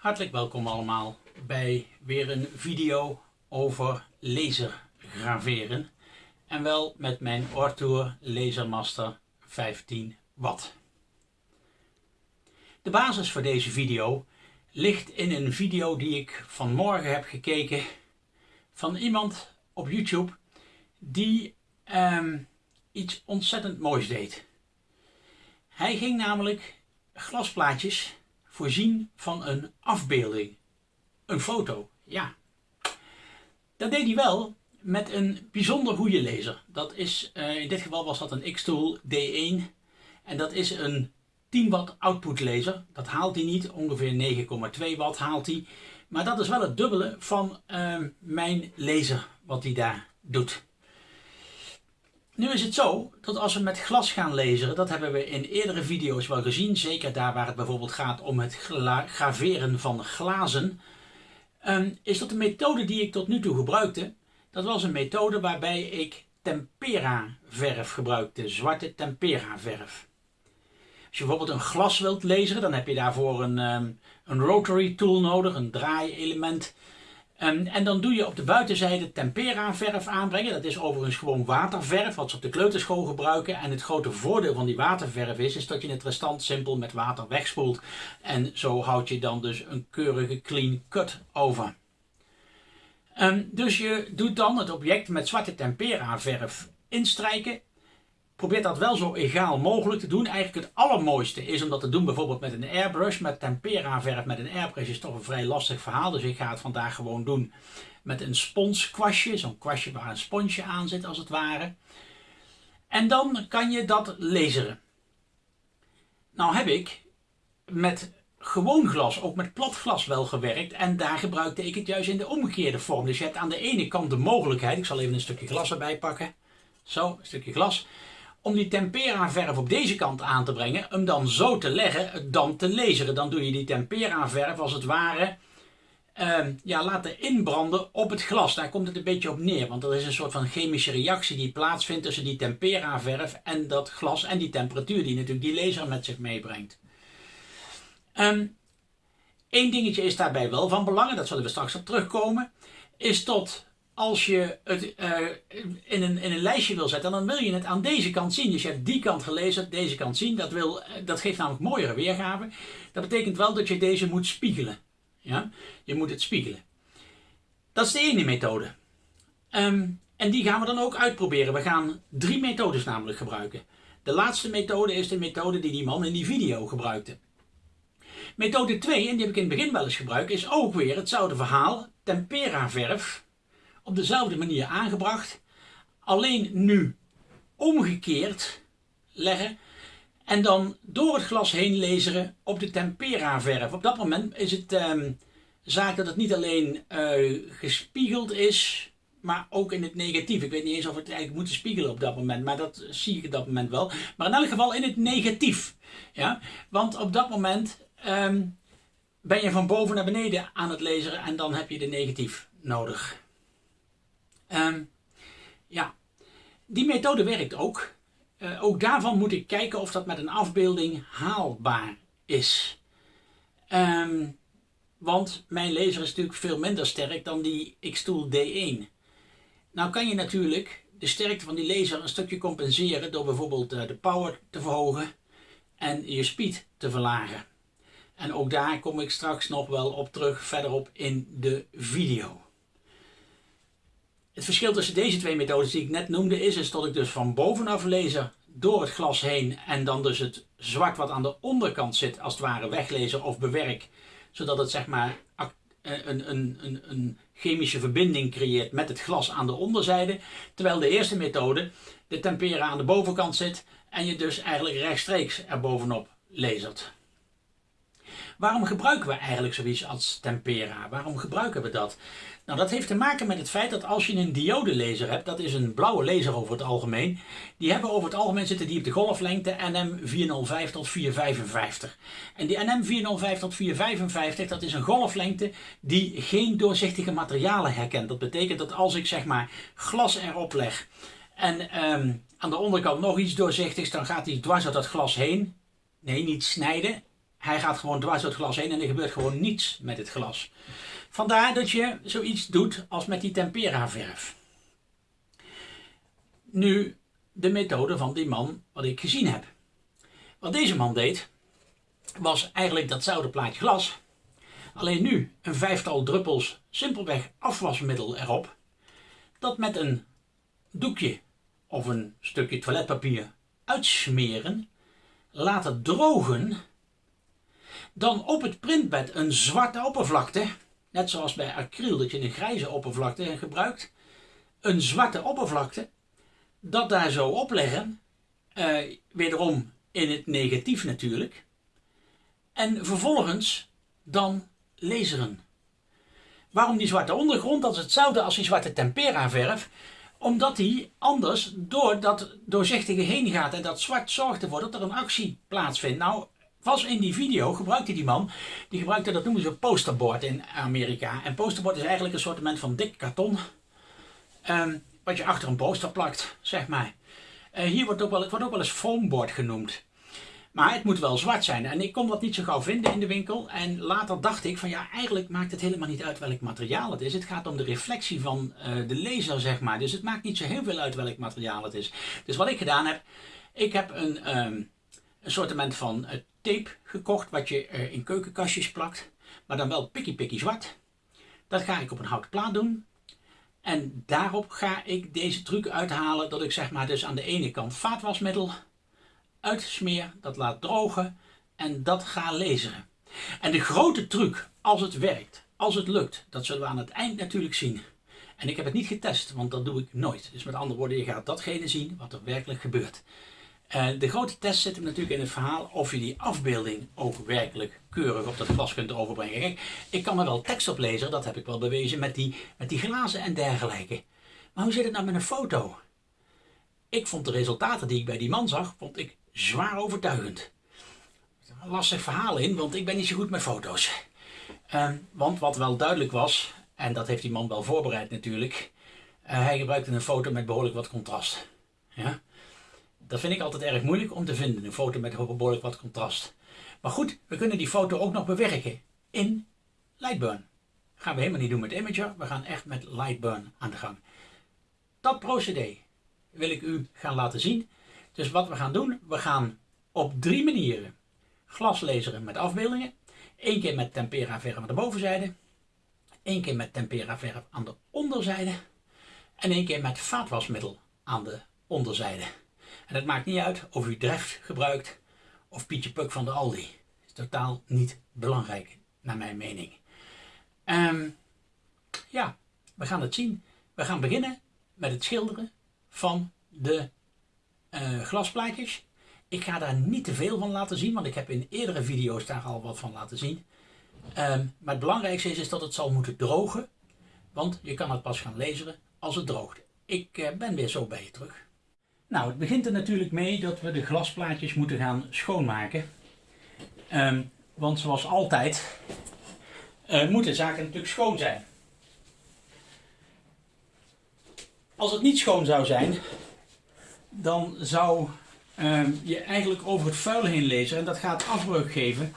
Hartelijk welkom allemaal bij weer een video over lasergraveren. En wel met mijn Ortour Lasermaster 15 watt. De basis voor deze video ligt in een video die ik vanmorgen heb gekeken van iemand op YouTube die ehm, iets ontzettend moois deed. Hij ging namelijk glasplaatjes voorzien van een afbeelding. Een foto, ja. Dat deed hij wel met een bijzonder goede laser. Dat is, uh, in dit geval was dat een X-Tool D1. En dat is een 10 watt output laser. Dat haalt hij niet, ongeveer 9,2 watt haalt hij. Maar dat is wel het dubbele van uh, mijn laser wat hij daar doet. Nu is het zo dat als we met glas gaan laseren, dat hebben we in eerdere video's wel gezien, zeker daar waar het bijvoorbeeld gaat om het graveren van glazen, um, is dat de methode die ik tot nu toe gebruikte, dat was een methode waarbij ik tempera verf gebruikte, zwarte tempera verf. Als je bijvoorbeeld een glas wilt laseren, dan heb je daarvoor een, um, een rotary tool nodig, een draaielement Um, en dan doe je op de buitenzijde tempera verf aanbrengen. Dat is overigens gewoon waterverf, wat ze op de kleuterschool gebruiken. En het grote voordeel van die waterverf is, is dat je het restant simpel met water wegspoelt. En zo houd je dan dus een keurige clean cut over. Um, dus je doet dan het object met zwarte tempera verf instrijken Probeer dat wel zo egaal mogelijk te doen. Eigenlijk het allermooiste is om dat te doen bijvoorbeeld met een airbrush. Met tempera verf met een airbrush is toch een vrij lastig verhaal. Dus ik ga het vandaag gewoon doen met een sponskwastje. Zo'n kwastje waar een sponsje aan zit als het ware. En dan kan je dat laseren. Nou heb ik met gewoon glas, ook met plat glas wel gewerkt. En daar gebruikte ik het juist in de omgekeerde vorm. Dus je hebt aan de ene kant de mogelijkheid, ik zal even een stukje glas erbij pakken. Zo, een stukje glas om die tempera verf op deze kant aan te brengen, hem dan zo te leggen, dan te laseren. Dan doe je die tempera verf als het ware uh, ja, laten inbranden op het glas. Daar komt het een beetje op neer, want er is een soort van chemische reactie die plaatsvindt tussen die tempera verf en dat glas en die temperatuur die natuurlijk die laser met zich meebrengt. Eén ehm, dingetje is daarbij wel van belang, dat zullen we straks op terugkomen, is tot als je het uh, in, een, in een lijstje wil zetten, dan wil je het aan deze kant zien. Dus je hebt die kant gelezen, deze kant zien. Dat, wil, eh, dat geeft namelijk mooiere weergave. Dat betekent wel dat je deze moet spiegelen. Ja? Je moet het spiegelen. Dat is de ene methode. Um, en die gaan we dan ook uitproberen. We gaan drie methodes namelijk gebruiken. De laatste methode is de methode die die man in die video gebruikte. Methode 2, en die heb ik in het begin wel eens gebruikt, is ook weer hetzelfde verhaal. Tempera verf op dezelfde manier aangebracht. Alleen nu omgekeerd leggen. En dan door het glas heen laseren op de tempera verf. Op dat moment is het um, zaak dat het niet alleen uh, gespiegeld is, maar ook in het negatief. Ik weet niet eens of we het eigenlijk moeten spiegelen op dat moment, maar dat zie ik op dat moment wel. Maar in elk geval in het negatief. Ja? Want op dat moment um, ben je van boven naar beneden aan het laseren en dan heb je de negatief nodig. Um, ja, die methode werkt ook. Uh, ook daarvan moet ik kijken of dat met een afbeelding haalbaar is. Um, want mijn laser is natuurlijk veel minder sterk dan die X-Tool D1. Nou kan je natuurlijk de sterkte van die laser een stukje compenseren door bijvoorbeeld uh, de power te verhogen en je speed te verlagen. En ook daar kom ik straks nog wel op terug verderop in de video. Het verschil tussen deze twee methodes die ik net noemde is, is dat ik dus van bovenaf lezer door het glas heen en dan dus het zwart wat aan de onderkant zit als het ware weglezen of bewerk. Zodat het zeg maar eh, een, een, een, een chemische verbinding creëert met het glas aan de onderzijde. Terwijl de eerste methode de tempera aan de bovenkant zit en je dus eigenlijk rechtstreeks er bovenop lasert. Waarom gebruiken we eigenlijk zoiets als tempera? Waarom gebruiken we dat? Nou, dat heeft te maken met het feit dat als je een diodelaser hebt, dat is een blauwe laser over het algemeen, die hebben over het algemeen zitten die op de golflengte NM405 tot 455. En die NM405 tot 455, dat is een golflengte die geen doorzichtige materialen herkent. Dat betekent dat als ik zeg maar glas erop leg en um, aan de onderkant nog iets doorzichtigs, dan gaat die dwars uit dat glas heen. Nee, niet snijden, Hij gaat gewoon dwars door het glas heen en er gebeurt gewoon niets met het glas. Vandaar dat je zoiets doet als met die tempera verf. Nu de methode van die man wat ik gezien heb. Wat deze man deed, was eigenlijk datzelfde plaatje glas. Alleen nu een vijftal druppels simpelweg afwasmiddel erop. Dat met een doekje of een stukje toiletpapier uitsmeren. Laten drogen. Dan op het printbed een zwarte oppervlakte. Net zoals bij acryl dat je een grijze oppervlakte gebruikt. Een zwarte oppervlakte. Dat daar zo opleggen. Uh, wederom in het negatief natuurlijk. En vervolgens dan laseren. Waarom die zwarte ondergrond? Dat is hetzelfde als die zwarte tempera verf. Omdat die anders door dat doorzichtige heen gaat en dat zwart zorgt ervoor dat er een actie plaatsvindt. Nou, was in die video gebruikte die man, die gebruikte dat noemen ze posterboard in Amerika. En posterboard is eigenlijk een soort van dik karton. Um, wat je achter een poster plakt, zeg maar. Uh, hier wordt ook wel, het wordt ook wel eens foamboard genoemd. Maar het moet wel zwart zijn. En ik kon dat niet zo gauw vinden in de winkel. En later dacht ik van ja, eigenlijk maakt het helemaal niet uit welk materiaal het is. Het gaat om de reflectie van uh, de laser, zeg maar. Dus het maakt niet zo heel veel uit welk materiaal het is. Dus wat ik gedaan heb, ik heb een, um, een soortement van uh, tape gekocht wat je uh, in keukenkastjes plakt. Maar dan wel pikkie pikkie zwart. Dat ga ik op een houten plaat doen. En daarop ga ik deze truc uithalen dat ik zeg maar dus aan de ene kant vaatwasmiddel uitsmeer, dat laat drogen en dat ga lezen. En de grote truc, als het werkt, als het lukt, dat zullen we aan het eind natuurlijk zien. En ik heb het niet getest, want dat doe ik nooit. Dus met andere woorden, je gaat datgene zien wat er werkelijk gebeurt. Uh, de grote test zit hem natuurlijk in het verhaal of je die afbeelding ook werkelijk keurig op dat glas kunt overbrengen. Kijk, ik kan er wel tekst op lezen, dat heb ik wel bewezen met die, die glazen en dergelijke. Maar hoe zit het nou met een foto? Ik vond de resultaten die ik bij die man zag, vond ik zwaar overtuigend. Lastig verhaal in, want ik ben niet zo goed met foto's. Uh, want wat wel duidelijk was, en dat heeft die man wel voorbereid natuurlijk, uh, hij gebruikte een foto met behoorlijk wat contrast. Ja? Dat vind ik altijd erg moeilijk om te vinden, een foto met behoorlijk wat contrast. Maar goed, we kunnen die foto ook nog bewerken in Lightburn. Dat gaan we helemaal niet doen met Imager, we gaan echt met Lightburn aan de gang. Dat procedé wil ik u gaan laten zien. Dus wat we gaan doen, we gaan op drie manieren glaslezeren met afbeeldingen. Eén keer met tempera verf aan de bovenzijde. één keer met tempera verf aan de onderzijde. En één keer met vaatwasmiddel aan de onderzijde. En het maakt niet uit of u Dreft gebruikt of Pietje Puk van de Aldi. Dat is totaal niet belangrijk, naar mijn mening. Um, ja, we gaan het zien. We gaan beginnen met het schilderen van de uh, glasplaatjes. Ik ga daar niet te veel van laten zien, want ik heb in eerdere video's daar al wat van laten zien. Um, maar het belangrijkste is, dat het zal moeten drogen, want je kan het pas gaan lezen als het droogt. Ik uh, ben weer zo bij je terug. Nou, het begint er natuurlijk mee dat we de glasplaatjes moeten gaan schoonmaken. Um, want zoals altijd uh, moeten zaken natuurlijk schoon zijn. Als het niet schoon zou zijn, dan zou uh, je eigenlijk over het vuil heen lezen en dat gaat afbreuk geven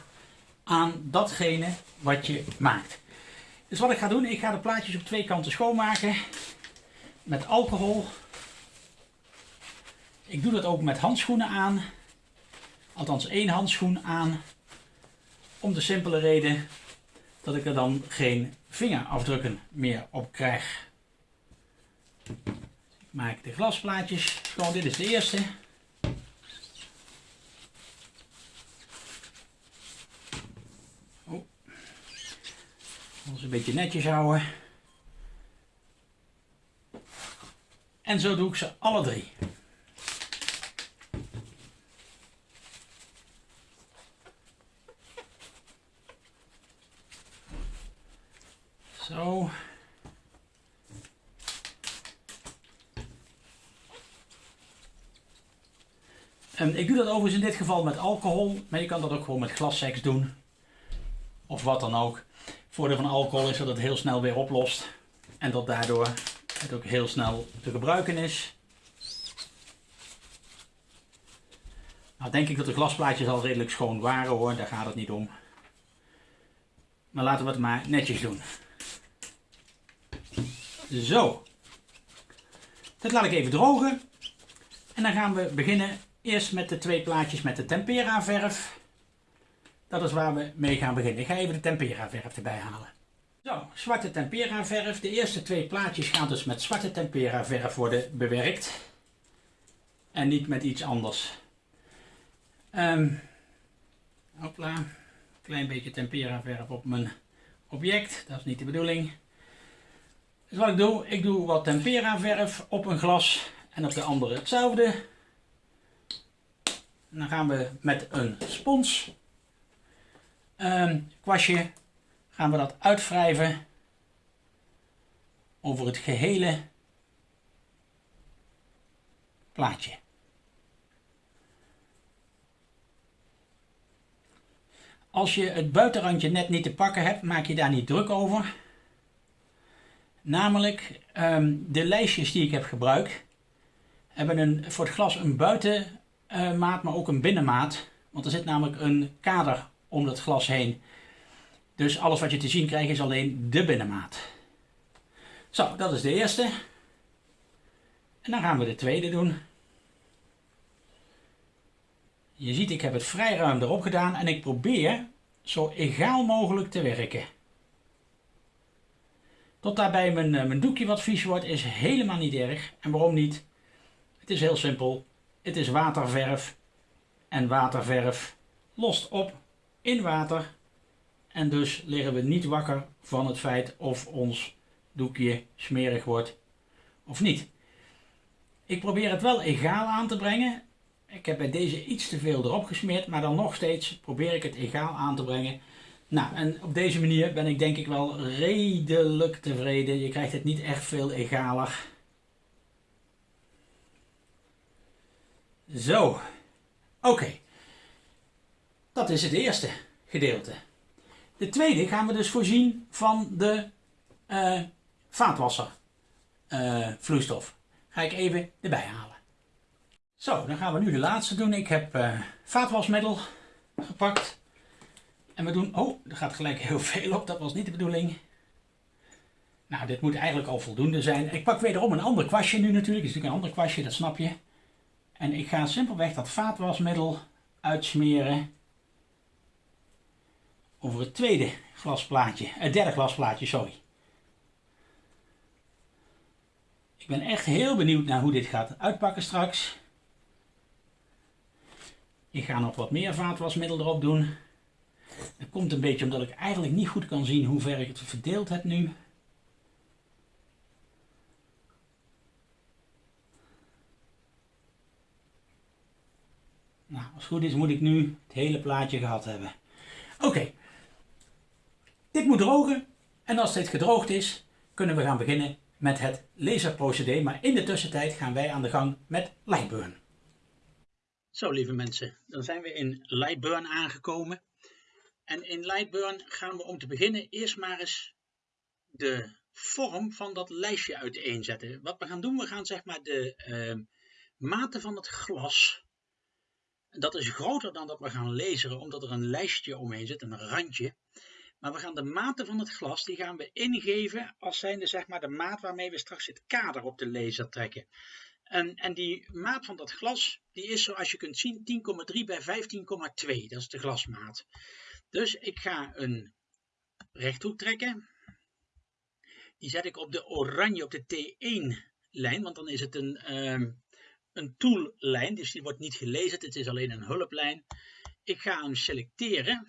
aan datgene wat je maakt. Dus wat ik ga doen, ik ga de plaatjes op twee kanten schoonmaken met alcohol. Ik doe dat ook met handschoenen aan, althans één handschoen aan, om de simpele reden dat ik er dan geen vingerafdrukken meer op krijg maak de glasplaatjes schoon. Dit is de eerste. Oh. Ons een beetje netjes houden. En zo doe ik ze alle drie. Zo. Um, ik doe dat overigens in dit geval met alcohol, maar je kan dat ook gewoon met glasseks doen. Of wat dan ook. Het voordeel van alcohol is dat het heel snel weer oplost. En dat daardoor het ook heel snel te gebruiken is. Nou denk ik dat de glasplaatjes al redelijk schoon waren hoor, daar gaat het niet om. Maar laten we het maar netjes doen. Zo. Dat laat ik even drogen. En dan gaan we beginnen eerst met de twee plaatjes met de tempera verf. Dat is waar we mee gaan beginnen. Ik ga even de tempera verf erbij halen. Zo, zwarte tempera verf. De eerste twee plaatjes gaan dus met zwarte tempera verf worden bewerkt. En niet met iets anders. Um, hopla. Klein beetje tempera verf op mijn object. Dat is niet de bedoeling. Dus wat ik doe, ik doe wat tempera verf op een glas en op de andere hetzelfde. Dan gaan we met een spons um, kwastje gaan we dat uitwrijven over het gehele plaatje. Als je het buitenrandje net niet te pakken hebt, maak je daar niet druk over. Namelijk, um, de lijstjes die ik heb gebruikt, hebben een, voor het glas een buitenmaat, maar ook een binnenmaat. Want er zit namelijk een kader om het glas heen. Dus alles wat je te zien krijgt is alleen de binnenmaat. Zo, dat is de eerste. En dan gaan we de tweede doen. Je ziet, ik heb het vrij ruim erop gedaan en ik probeer zo egaal mogelijk te werken. Tot daarbij mijn, eh, mijn doekje wat vies wordt is helemaal niet erg. En waarom niet? Het is heel simpel. Het is waterverf. En waterverf lost op in water. En dus liggen we niet wakker van het feit of ons doekje smerig wordt of niet. Ik probeer het wel egaal aan te brengen. Ik heb bij deze iets te veel erop gesmeerd, maar dan nog steeds probeer ik het egaal aan te brengen. Nou, en op deze manier ben ik denk ik wel redelijk tevreden. Je krijgt het niet echt veel egaler. Zo, oké. Dat is het eerste gedeelte. De tweede gaan we dus voorzien van de uh, vaatwasser uh, vloeistof. Ga ik even erbij halen. Zo, dan gaan we nu de laatste doen. Ik heb uh, vaatwasmiddel gepakt. En we doen... Oh, er gaat gelijk heel veel op. Dat was niet de bedoeling. Nou, dit moet eigenlijk al voldoende zijn. Ik pak wederom een ander kwastje nu natuurlijk. Het is natuurlijk een ander kwastje, dat snap je. En ik ga simpelweg dat vaatwasmiddel uitsmeren over het tweede glasplaatje, het derde glasplaatje, sorry. Ik ben echt heel benieuwd naar hoe dit gaat uitpakken straks. Ik ga nog wat meer vaatwasmiddel erop doen. Dat komt een beetje omdat ik eigenlijk niet goed kan zien hoe ver ik het verdeeld heb nu. Nou, als het goed is moet ik nu het hele plaatje gehad hebben. Oké, dit moet drogen en als dit gedroogd is, kunnen we gaan beginnen met het laserprocedé. Maar in de tussentijd gaan wij aan de gang met Lightburn. Zo lieve mensen, dan zijn we in Lightburn aangekomen. En in Lightburn gaan we om te beginnen eerst maar eens de vorm van dat lijstje uiteenzetten. Wat we gaan doen, we gaan zeg maar de uh, maten van het glas. Dat is groter dan dat we gaan laseren, omdat er een lijstje omheen zit, een randje. Maar we gaan de maten van het glas, die gaan we ingeven als zijnde zeg maar de maat waarmee we straks het kader op de laser trekken. En, en die maat van dat glas, die is zoals je kunt zien 10,3 bij 15,2. Dat is de glasmaat. Dus ik ga een rechthoek trekken. Die zet ik op de oranje, op de T1 lijn, want dan is het een, um, een toollijn, dus die wordt niet gelezen, het is alleen een hulplijn. Ik ga hem selecteren.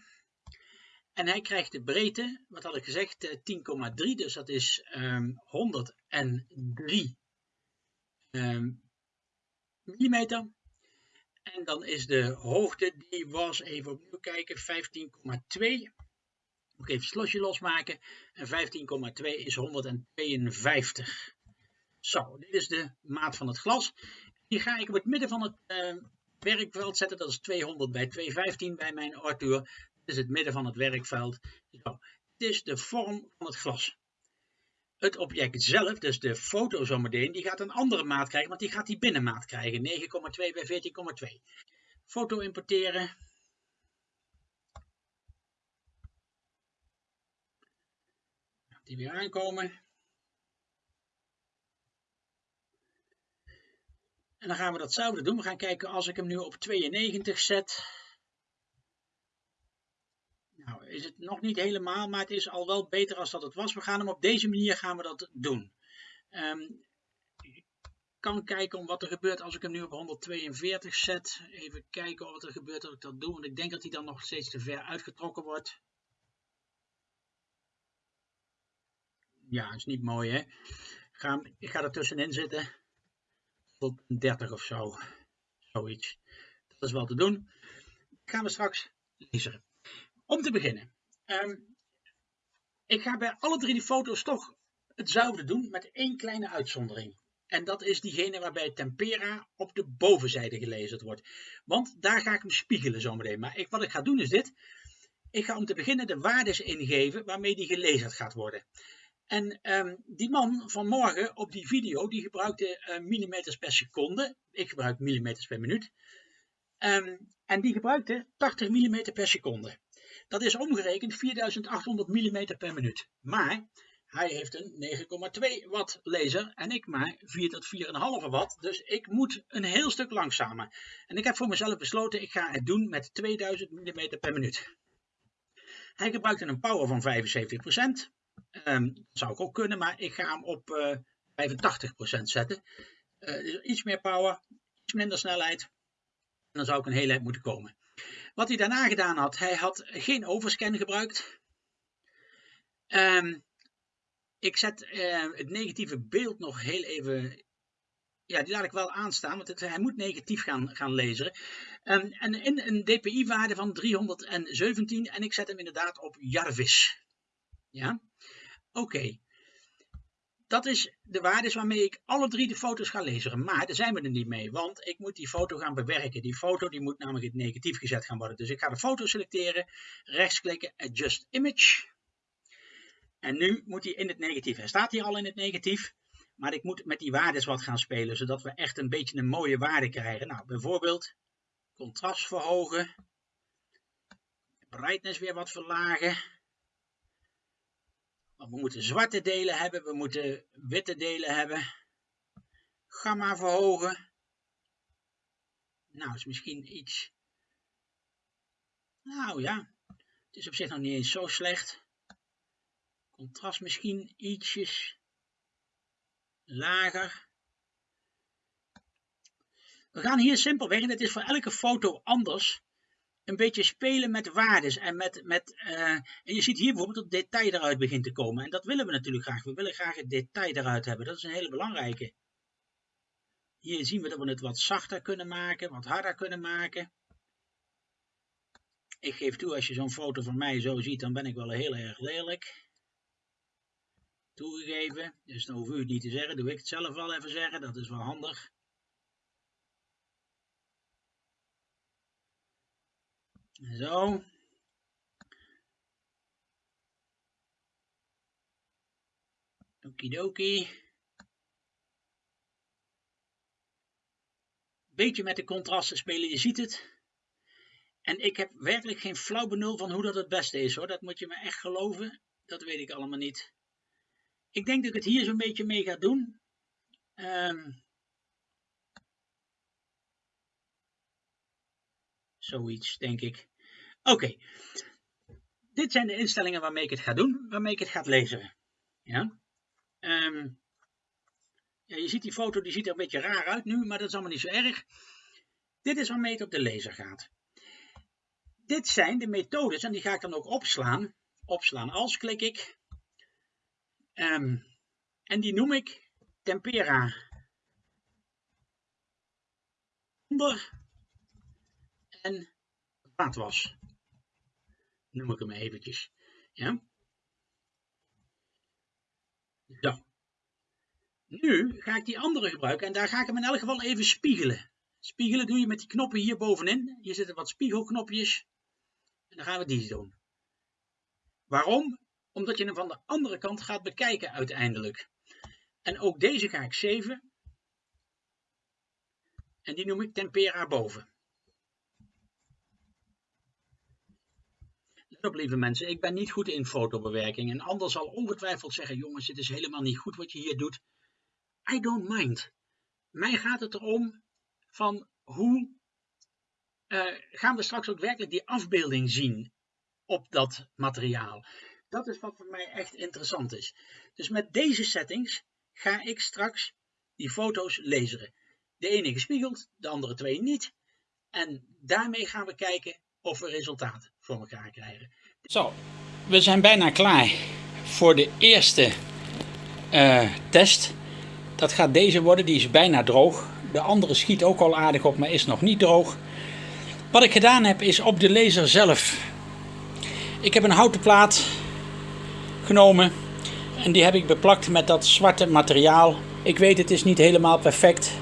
En hij krijgt de breedte, wat had ik gezegd, 10,3, eh, dus dat is um, 103 um, millimeter. En dan is de hoogte, die was, even opnieuw kijken, 15,2. Moet even het slosje losmaken. En 15,2 is 152. Zo, dit is de maat van het glas. Die ga ik op het midden van het uh, werkveld zetten. Dat is 200 bij 215 bij mijn Arthur is het midden van het werkveld. Zo. Dit is de vorm van het glas. Het object zelf, dus de foto zometeen, die gaat een andere maat krijgen, want die gaat die binnenmaat krijgen, 9,2 bij 14,2. Foto importeren. Die weer aankomen. En dan gaan we datzelfde doen. We gaan kijken als ik hem nu op 92 zet. Nou, is het nog niet helemaal, maar het is al wel beter als dat het was. We gaan hem op deze manier gaan we dat doen. Um, ik kan kijken om wat er gebeurt als ik hem nu op 142 zet. Even kijken wat er gebeurt als ik dat doe, want ik denk dat hij dan nog steeds te ver uitgetrokken wordt. Ja, is niet mooi hè. Ik ga, ik ga er tussenin zitten. Tot 30 of zo. Zoiets. Dat is wel te doen. Gaan we straks lezen. Om te beginnen. Um, ik ga bij alle drie die foto's toch hetzelfde doen met één kleine uitzondering. En dat is diegene waarbij tempera op de bovenzijde gelezen wordt. Want daar ga ik hem spiegelen zometeen. Maar ik, wat ik ga doen is dit. Ik ga om te beginnen de waardes ingeven waarmee die gelezen gaat worden. En um, die man van morgen op die video, die gebruikte uh, millimeters per seconde. Ik gebruik millimeters per minuut. Um, en die gebruikte 80 mm per seconde. Dat is omgerekend 4800 mm per minuut. Maar hij heeft een 9,2 watt laser en ik maar 4 tot 4,5 watt. Dus ik moet een heel stuk langzamer. En ik heb voor mezelf besloten, ik ga het doen met 2000 mm per minuut. Hij gebruikte een power van 75%. Um, dat zou ik ook kunnen, maar ik ga hem op uh, eh, 85% zetten. Uh, iets meer power, iets minder snelheid. En dan zou ik een hele eind moeten komen. Wat hij daarna gedaan had, hij had geen overscan gebruikt. Um, ik zet uh, het negatieve beeld nog heel even ja, die laat ik wel aanstaan, want hij moet negatief gaan, gaan lezen. Um, en in een dpi-waarde van 317 en ik zet hem inderdaad op Jarvis. Ja, oké. Dat is de waardes waarmee ik alle drie de foto's ga lezen. Maar daar zijn we er niet mee, want ik moet die foto gaan bewerken. Die foto die moet namelijk in negatief gezet gaan worden. Dus ik ga de foto selecteren, rechtsklikken, Adjust Image. En nu moet hij in het negatief. Hij staat hier al in het negatief. Maar ik moet met die waardes wat gaan spelen, zodat we echt een beetje een mooie waarde krijgen. Nou, bijvoorbeeld contrast verhogen. Brightness weer wat verlagen. We moeten zwarte delen hebben, we moeten witte delen hebben. Gamma verhogen. Nou, is misschien iets... Nou ja, het is op zich nog niet eens zo slecht. Contrast misschien ietsjes lager. We gaan hier simpelweg, en het is voor elke foto anders, een beetje spelen met waardes. En, met, met, uh, en je ziet hier bijvoorbeeld dat detail eruit begint te komen. En dat willen we natuurlijk graag. We willen graag het detail eruit hebben. Dat is een hele belangrijke. Hier zien we dat we het wat zachter kunnen maken, wat harder kunnen maken. Ik geef toe, als je zo'n foto van mij zo ziet, dan ben ik wel heel erg lelijk toegegeven. Dus dan hoef u het niet te zeggen, doe ik het zelf wel even zeggen, dat is wel handig. Zo. Okidoki. Beetje met de contrasten spelen, je ziet het. En ik heb werkelijk geen flauw benul van hoe dat het beste is hoor. Dat moet je me echt geloven. Dat weet ik allemaal niet. Ik denk dat ik het hier zo'n beetje mee ga doen. Um, zoiets, denk ik. Oké. Dit zijn de instellingen waarmee ik het ga doen, waarmee ik het ga lezen. Ja. Um, ja, je ziet die foto, die ziet er een beetje raar uit nu, maar dat is allemaal niet zo erg. Dit is waarmee het op de laser gaat. Dit zijn de methodes en die ga ik dan ook opslaan. Opslaan als klik ik. Um, en die noem ik tempera. Onder en vaatwas. Noem ik hem eventjes. Ja. Zo. Nu ga ik die andere gebruiken en daar ga ik hem in elk geval even spiegelen. Spiegelen doe je met die knoppen hier bovenin. Hier zitten wat spiegelknopjes. En dan gaan we die doen. Waarom? omdat je hem van de andere kant gaat bekijken uiteindelijk. En ook deze ga ik zeven. En die noem ik tempera boven. Op lieve mensen, ik ben niet goed in fotobewerking. En anders zal ongetwijfeld zeggen, jongens, dit is helemaal niet goed wat je hier doet. I don't mind. Mij gaat het erom van hoe uh, gaan we straks ook werkelijk die afbeelding zien op dat materiaal. Dat is wat voor mij echt interessant is. Dus met deze settings ga ik straks die foto's lezen. De ene gespiegeld, de andere twee niet. En daarmee gaan we kijken of we resultaat voor elkaar krijgen. Zo, we zijn bijna klaar voor de eerste uh, test. Dat gaat deze worden, die is bijna droog. De andere schiet ook al aardig op, maar is nog niet droog. Wat ik gedaan heb is op de laser zelf. Ik heb een houten plaat genomen en die heb ik beplakt met dat zwarte materiaal. Ik weet het is niet helemaal perfect.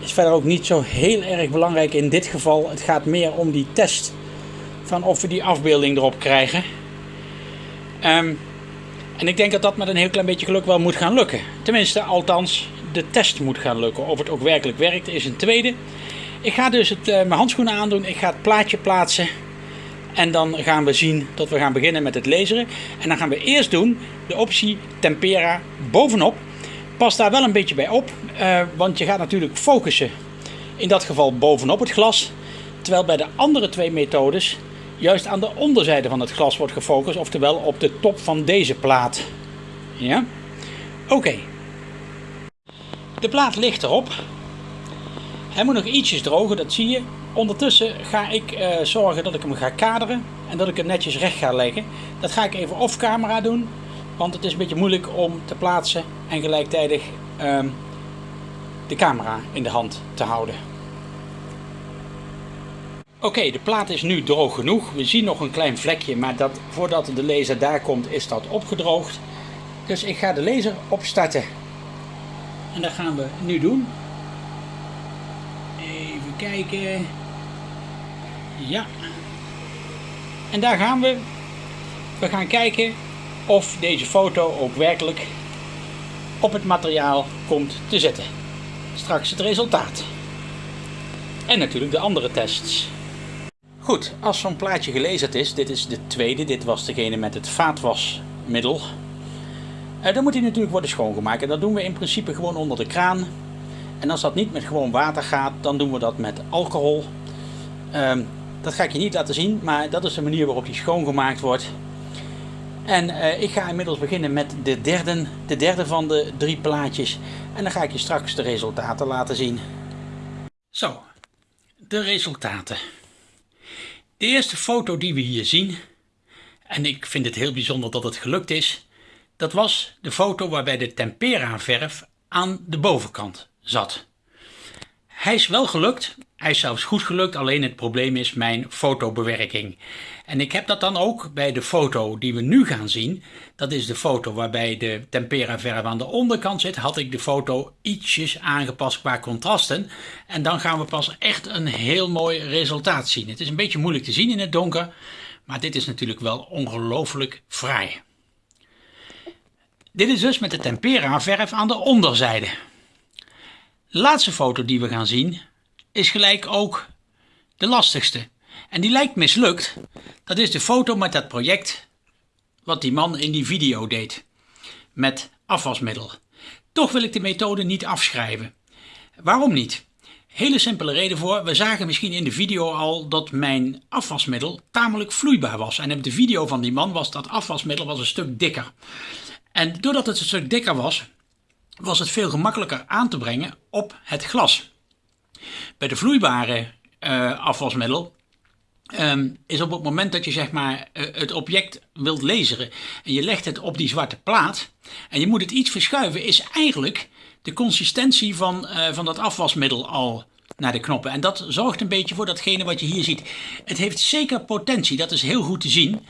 Is verder ook niet zo heel erg belangrijk in dit geval. Het gaat meer om die test van of we die afbeelding erop krijgen. Um, en ik denk dat dat met een heel klein beetje geluk wel moet gaan lukken. Tenminste, althans, de test moet gaan lukken. Of het ook werkelijk werkt is een tweede. Ik ga dus het, uh, mijn handschoenen aandoen. Ik ga het plaatje plaatsen. En dan gaan we zien dat we gaan beginnen met het laseren. En dan gaan we eerst doen de optie tempera bovenop. Pas daar wel een beetje bij op. Uh, want je gaat natuurlijk focussen. In dat geval bovenop het glas. Terwijl bij de andere twee methodes juist aan de onderzijde van het glas wordt gefocust, oftewel op de top van deze plaat. Ja? Oké. De plaat ligt erop. Hij moet nog ietsjes drogen, dat zie je. Ondertussen ga ik uh, zorgen dat ik hem ga kaderen en dat ik hem netjes recht ga leggen. Dat ga ik even off camera doen, want het is een beetje moeilijk om te plaatsen en gelijktijdig um, de camera in de hand te houden. Oké, de plaat is nu droog genoeg. We zien nog een klein vlekje, maar dat, voordat de laser daar komt is dat opgedroogd. Dus ik ga de laser opstarten. En dat gaan we nu doen. Even kijken. Ja. En daar gaan we. We gaan kijken of deze foto ook werkelijk op het materiaal komt te zitten. Straks het resultaat. En natuurlijk de andere tests. Goed, als zo'n plaatje gelezen is, dit is de tweede, dit was degene met het vaatwasmiddel. Uh, dan moet hij natuurlijk worden schoongemaakt en dat doen we in principe gewoon onder de kraan. En als dat niet met gewoon water gaat, dan doen we dat met alcohol. Uh, dat ga ik je niet laten zien, maar dat is de manier waarop die schoongemaakt wordt. En uh, ik ga inmiddels beginnen met de derde, de derde van de drie plaatjes. En dan ga ik je straks de resultaten laten zien. Zo, de resultaten. De eerste foto die we hier zien, en ik vind het heel bijzonder dat het gelukt is, dat was de foto waarbij de tempera verf aan de bovenkant zat. Hij is wel gelukt, hij is zelfs goed gelukt, alleen het probleem is mijn fotobewerking. En ik heb dat dan ook bij de foto die we nu gaan zien. Dat is de foto waarbij de tempera verf aan de onderkant zit. Had ik de foto ietsjes aangepast qua contrasten. En dan gaan we pas echt een heel mooi resultaat zien. Het is een beetje moeilijk te zien in het donker. Maar dit is natuurlijk wel ongelooflijk fraai. Dit is dus met de tempera verf aan de onderzijde. De laatste foto die we gaan zien is gelijk ook de lastigste. En die lijkt mislukt. Dat is de foto met dat project wat die man in die video deed. Met afwasmiddel. Toch wil ik de methode niet afschrijven. Waarom niet? Hele simpele reden voor. We zagen misschien in de video al dat mijn afwasmiddel tamelijk vloeibaar was. En in de video van die man was dat afwasmiddel was een stuk dikker. En doordat het een stuk dikker was, was het veel gemakkelijker aan te brengen op het glas. Bij de vloeibare uh, afwasmiddel um, is op het moment dat je zeg maar uh, het object wilt lezen en je legt het op die zwarte plaat en je moet het iets verschuiven, is eigenlijk de consistentie van, uh, van dat afwasmiddel al naar de knoppen. En dat zorgt een beetje voor datgene wat je hier ziet. Het heeft zeker potentie, dat is heel goed te zien.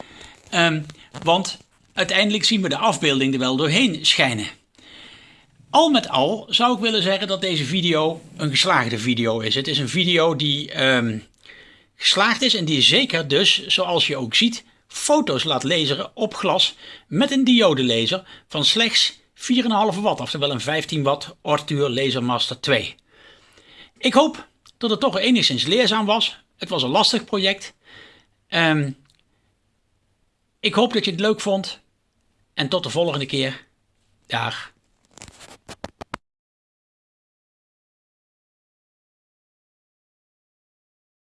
Um, want uiteindelijk zien we de afbeelding er wel doorheen schijnen. Al met al zou ik willen zeggen dat deze video een geslaagde video is. Het is een video die um, geslaagd is en die zeker dus, zoals je ook ziet, foto's laat lezen op glas met een diodelaser van slechts 4,5 watt, oftewel een 15 watt Ortuur Lasermaster 2. Ik hoop dat het toch enigszins leerzaam was. Het was een lastig project. Um, Ik hoop dat je het leuk vond. En tot de volgende keer. Dag.